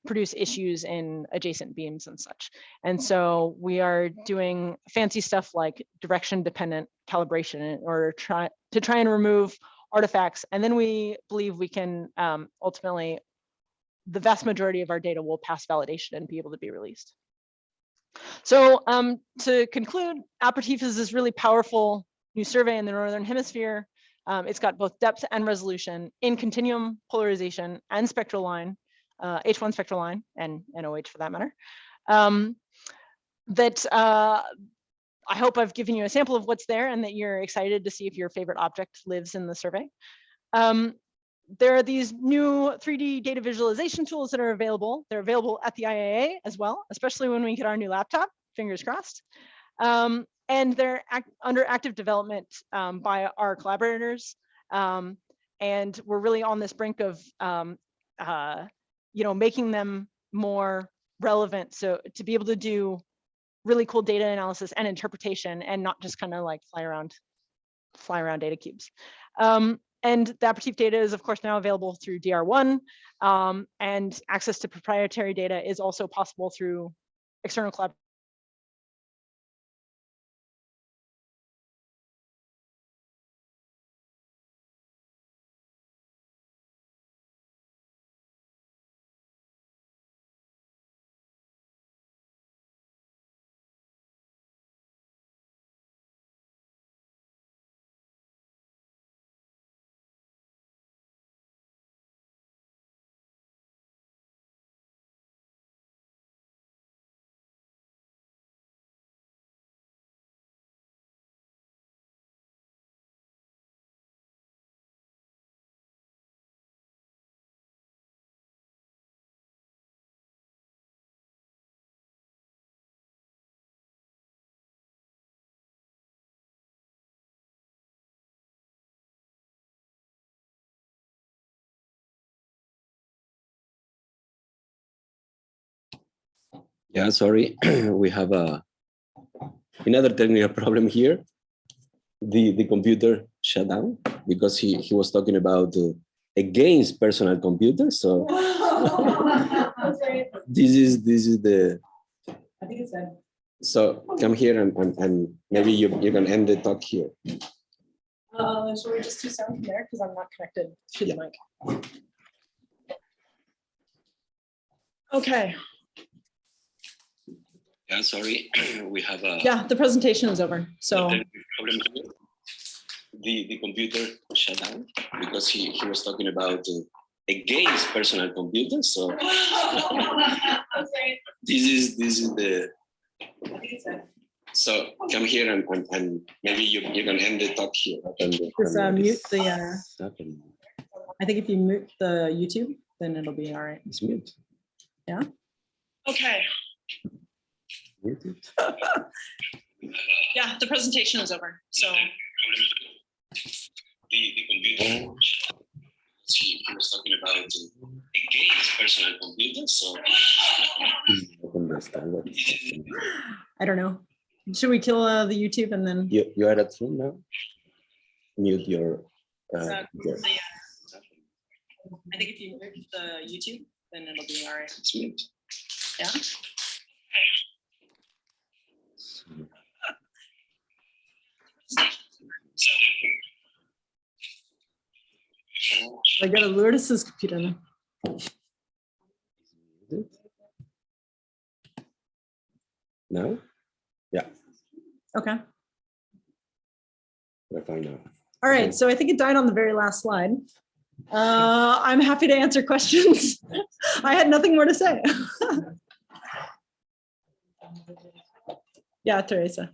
produce issues in adjacent beams and such. And so we are doing fancy stuff like direction dependent calibration in order to try, to try and remove artifacts. And then we believe we can um, ultimately, the vast majority of our data will pass validation and be able to be released. So um, to conclude, Apertif is this really powerful new survey in the Northern Hemisphere. Um, it's got both depth and resolution in continuum polarization and spectral line, uh, H1 spectral line and NOH for that matter. Um, that uh, I hope I've given you a sample of what's there and that you're excited to see if your favorite object lives in the survey. Um, there are these new 3D data visualization tools that are available. They're available at the IAA as well, especially when we get our new laptop, fingers crossed. Um, and they're act under active development um, by our collaborators. Um, and we're really on this brink of, um, uh, you know, making them more relevant. So to be able to do really cool data analysis and interpretation and not just kind of like fly around, fly around data cubes. Um, and the Apertif data is of course now available through DR1 um, and access to proprietary data is also possible through external Yeah, sorry, we have a another technical problem here. The the computer shut down because he he was talking about uh, against personal computers. So this is this is the I think it's done. so come here and and, and maybe you you can end the talk here. Uh, should we just do sound from there? Because I'm not connected to the mic. Okay, Yeah, sorry, we have a yeah, the presentation is over. So, problem. The the computer shut down because he he was talking about uh, against personal computers. So this is this is the I think it's done. so come here and and, and maybe you you can end the talk here. Just, uh, mute the, uh. I think if you mute the YouTube, then it'll be all right. It's mute. Yeah? Okay, Mute it. Yeah, the presentation is over. So, The the computer. He, he was talking about uh, against personal computers. So. understand what is. I don't know. Should we kill uh, the YouTube and then? You, you are at home now? Mute your. Uh, So, your the, uh, I think if you mute the YouTube, then it'll be all right. it's mute. Yeah. I got a Lourdes's computer now. No? Yeah, Okay. we're fine now. All Okay. right, so I think it died on the very last slide. Uh, I'm happy to answer questions. I had nothing more to say. Yeah, Teresa.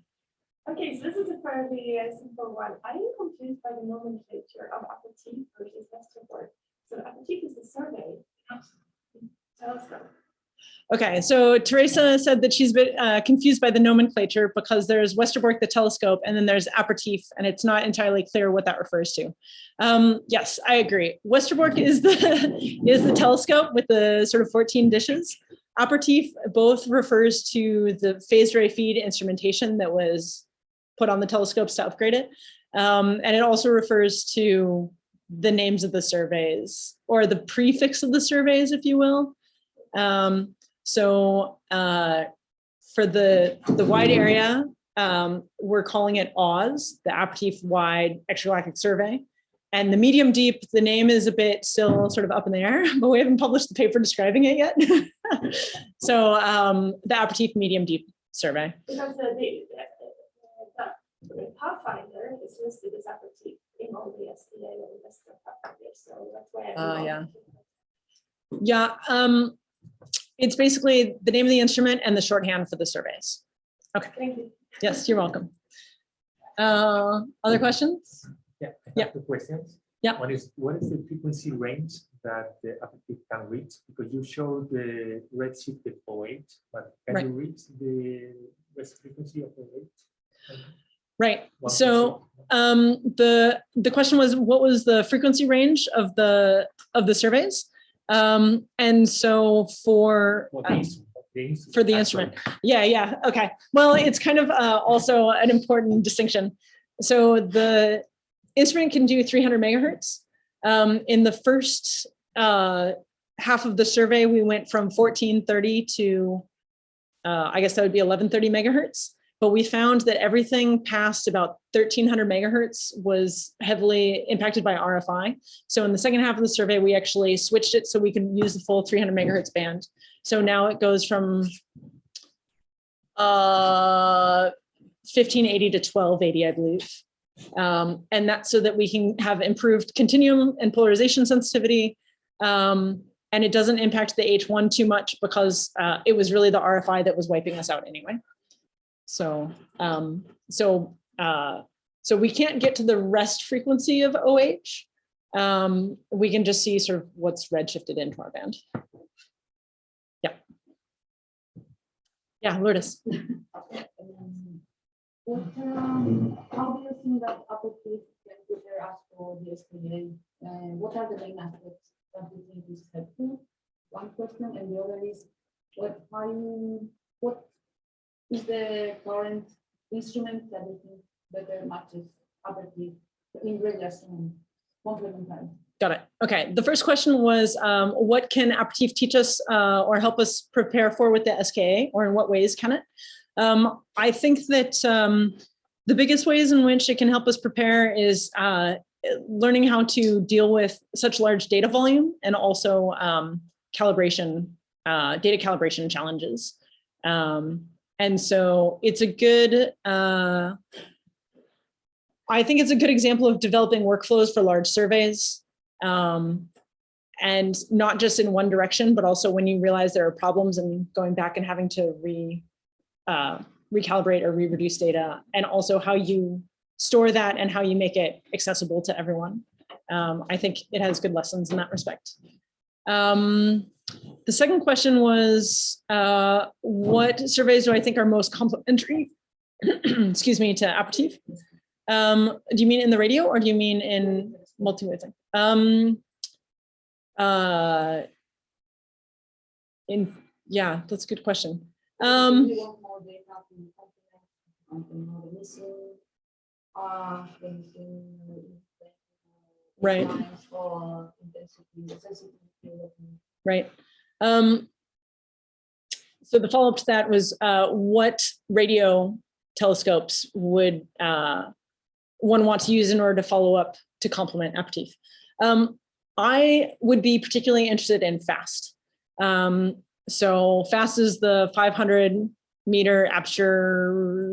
Okay, so this is fairly uh, simple one. I am confused by the nomenclature of Apertif versus Westerbork. So Apertif is the survey. Telescope. Okay, so Teresa said that she's been uh, confused by the nomenclature because there's Westerbork, the telescope, and then there's Apertif, and it's not entirely clear what that refers to. Um, yes, I agree. Westerbork is the is the telescope with the sort of 14 dishes. Apertif both refers to the phased array feed instrumentation that was put on the telescopes to upgrade it. Um, and it also refers to the names of the surveys or the prefix of the surveys, if you will. Um, so uh, for the, the wide area, um, we're calling it Oz, the Apertif Wide Extragalactic Survey. And the medium deep, the name is a bit still sort of up in the air, but we haven't published the paper describing it yet. so um, the Apertif Medium Deep Survey. Because the Pathfinder is listed as Apertif in all the SPA and Western Pathfinder, so that's why. I'm Oh, yeah. Yeah, um, it's basically the name of the instrument and the shorthand for the surveys. Okay, Thank you. Yes, you're welcome. Uh, other questions? Yeah. I Yeah. Two questions. Yeah. One is, what is the frequency range that the Apertif can reach? Because you showed the redshift at 08, but can Right. you reach the rest frequency of the rate? Right, so um, the, the question was, what was the frequency range of the, of the surveys? Um, and so for, For uh, the instrument, for the instrument. Yeah, yeah, okay. Well, it's kind of uh, also an important distinction. So the instrument can do 300 megahertz. Um, in the first uh, half of the survey, we went from 1430 to, uh, I guess that would be 1130 megahertz. But we found that everything past about 1300 megahertz was heavily impacted by RFI. So in the second half of the survey, we actually switched it so we can use the full 300 megahertz band. So now it goes from uh, 1580 to 1280, I believe. Um, and that's so that we can have improved continuum and polarization sensitivity. Um, and it doesn't impact the H1 too much because uh, it was really the RFI that was wiping us out anyway. So, um, so, uh, so we can't get to the rest frequency of OH. Um, we can just see sort of what's redshifted into our band. Yeah. Yeah, Lourdes. What, um, how do you think that can for the what are the main aspects that you think is helpful? One question, and the other is, what, are you what is the current instrument that you think better matches Apertif in and complementary? Got it. Okay. The first question was, um, what can Apertif teach us uh, or help us prepare for with the SKA, or in what ways can it? Um, I think that um, the biggest ways in which it can help us prepare is uh, learning how to deal with such large data volume and also um, calibration, uh, data calibration challenges. Um, and so it's a good, uh, I think it's a good example of developing workflows for large surveys. Um, and not just in one direction, but also when you realize there are problems and going back and having to re, uh, recalibrate or re-reduce data, and also how you store that and how you make it accessible to everyone. Um, I think it has good lessons in that respect. Um, the second question was, uh, what surveys do I think are most complementary, excuse me, to Apertif? Um, do you mean in the radio or do you mean in thing? Um, uh, in, yeah, that's a good question. Um, Right. right? Um, so the follow-up to that was uh, what radio telescopes would uh, one want to use in order to follow up to complement Apertif? Um, I would be particularly interested in FAST. Um, so FAST is the 500 meter aperture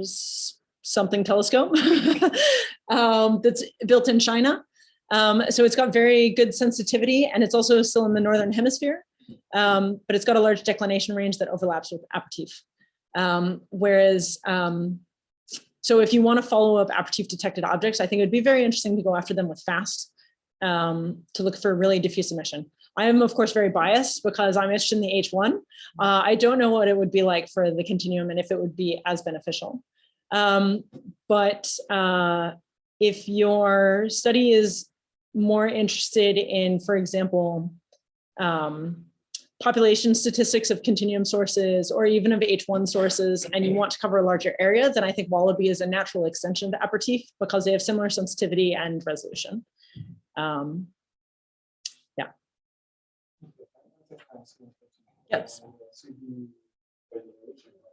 something telescope um, that's built in China. Um, so it's got very good sensitivity and it's also still in the Northern hemisphere, um, but it's got a large declination range that overlaps with Apertif. Um, whereas, um, so if you want to follow up Apertif detected objects, I think it would be very interesting to go after them with FAST um, to look for really diffuse emission. I am of course very biased because I'm interested in the H1. Uh, I don't know what it would be like for the continuum and if it would be as beneficial. Um, but uh, if your study is more interested in, for example, um, population statistics of continuum sources or even of H1 sources, and you want to cover a larger area, then I think Wallaby is a natural extension to Apertif because they have similar sensitivity and resolution. Um, Yes.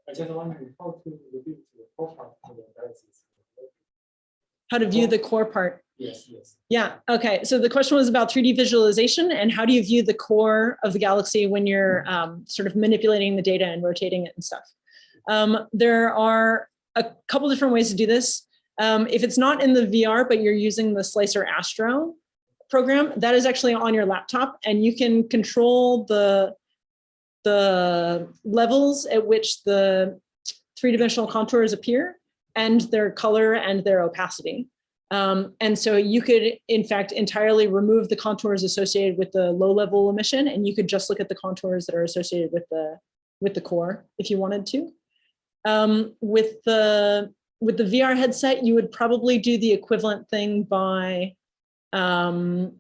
I just wondering how to reduce the profile for how to view the core part. Yes. Yeah, okay. So the question was about 3D visualization and how do you view the core of the galaxy when you're um, sort of manipulating the data and rotating it and stuff. Um, there are a couple different ways to do this. Um, if it's not in the VR, but you're using the SlicerAstro program, that is actually on your laptop and you can control the, the levels at which the three-dimensional contours appear and their color and their opacity. Um, and so you could, in fact, entirely remove the contours associated with the low level emission, and you could just look at the contours that are associated with the with the core if you wanted to. Um, with the with the VR headset, you would probably do the equivalent thing by um,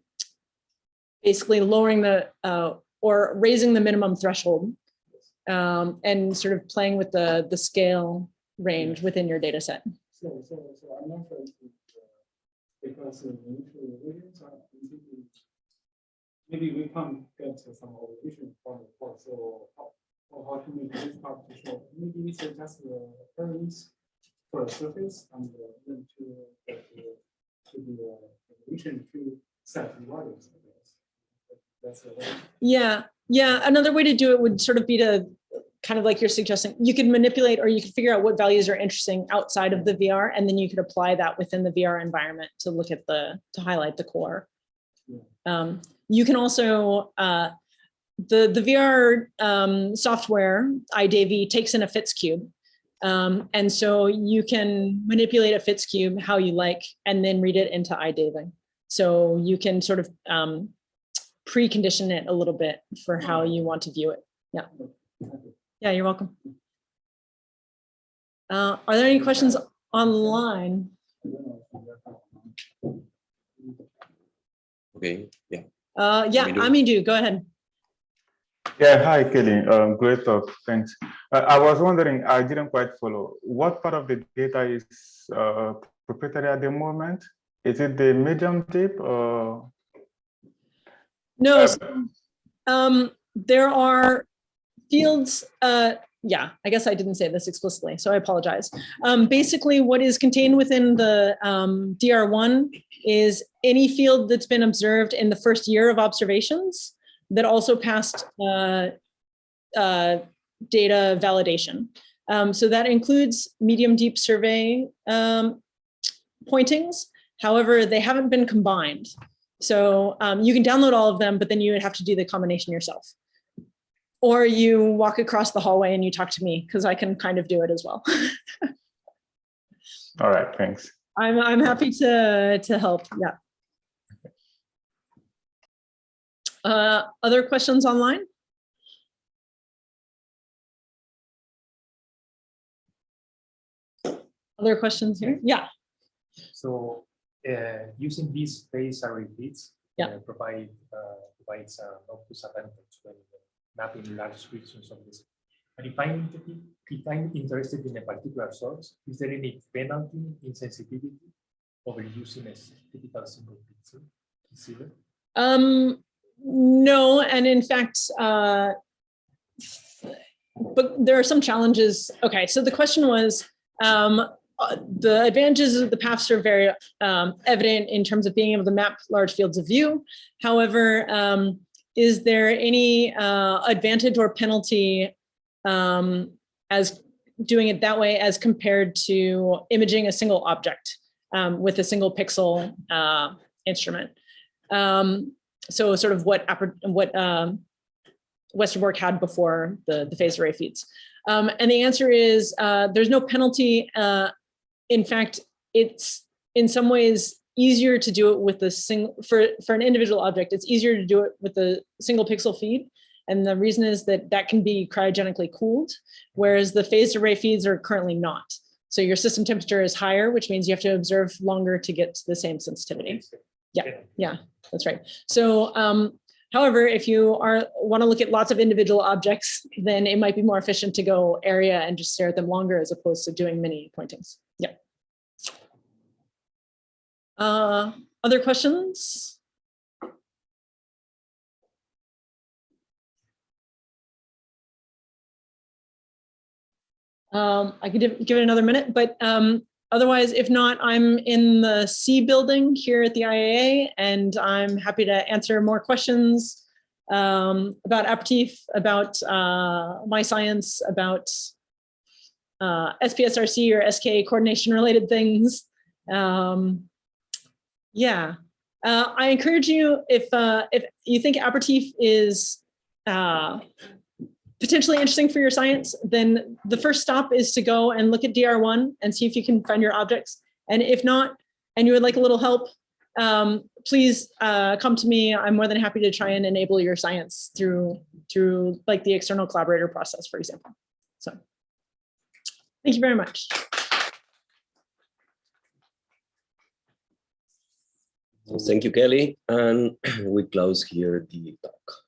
basically lowering the uh, or raising the minimum threshold um, and sort of playing with the the scale range within your data set. So, so, so I'm not sure if, it, uh, because the revisions are completely. Maybe we can't get some orientation from the report, so how, how to make this part to show, maybe it's just the curves for the surface and uh, then to get the, to the evolution to set the values. That's the way. Yeah, yeah. Another way to do it would sort of be to kind of like you're suggesting, you could manipulate or you could figure out what values are interesting outside of the VR, and then you could apply that within the VR environment to look at the, to highlight the core. Yeah. Um, you can also, uh, the, the VR um, software, iDaVIE, takes in a FITS cube. Um, and so you can manipulate a FITS cube how you like, and then read it into iDaVIE. So you can sort of um, precondition it a little bit for how you want to view it. Yeah. Yeah, you're welcome. Uh, are there any questions online? Okay, yeah. Uh, yeah, Amadou. Amidu, go ahead. Yeah, hi, Kelly. Um, great talk. Thanks. Uh, I was wondering, I didn't quite follow. What part of the data is uh, proprietary at the moment? Is it the medium deep or? No, Uh, so, um, there are fields, uh, yeah, I guess I didn't say this explicitly, so I apologize. Um, basically, what is contained within the um, DR1 is any field that's been observed in the first year of observations that also passed uh, uh, data validation. Um, so that includes medium deep survey um, pointings. However, they haven't been combined. So um, you can download all of them, but then you would have to do the combination yourself. Or you walk across the hallway and you talk to me because I can kind of do it as well. All right, thanks. I'm, I'm happy to, to help, yeah. Uh, other questions online? Other questions here? Yeah, So uh, using these phase array feeds Yeah. uh, provide uh, provides an obvious advantage when mapping large regions of this. But if I'm if I'm interested in a particular source, is there any penalty in sensitivity over using a typical single pixel um, no, and in fact, uh, but there are some challenges. Okay, so the question was, um, uh, the advantages of the paths are very um, evident in terms of being able to map large fields of view. However, um, is there any uh, advantage or penalty um, as doing it that way as compared to imaging a single object um, with a single pixel uh, instrument? Um, so sort of what what um, Westerbork had before the, the array feeds. Um, and the answer is uh, there's no penalty. Uh, in fact, it's in some ways easier to do it with the single for for an individual object. It's easier to do it with the single pixel feed. And the reason is that that can be cryogenically cooled, whereas the phased array feeds are currently not. So your system temperature is higher, which means you have to observe longer to get to the same sensitivity. Yeah, yeah, that's right. So, um, however, if you are want to look at lots of individual objects, then it might be more efficient to go area and just stare at them longer as opposed to doing many pointings. Uh, other questions? Um, I could give it another minute, but um, Otherwise, if not, I'm in the C building here at the IAA, and I'm happy to answer more questions um, about Apertif, about uh, my science, about uh, SPSRC or SKA coordination related things. Um, yeah, uh, I encourage you if uh, if you think Apertif is uh, potentially interesting for your science, then the first stop is to go and look at DR1 and see if you can find your objects. And if not, and you would like a little help, um, please uh, come to me. I'm more than happy to try and enable your science through, through like the external collaborator process, for example. So thank you very much. Thank you, Kelly. And we close here the talk.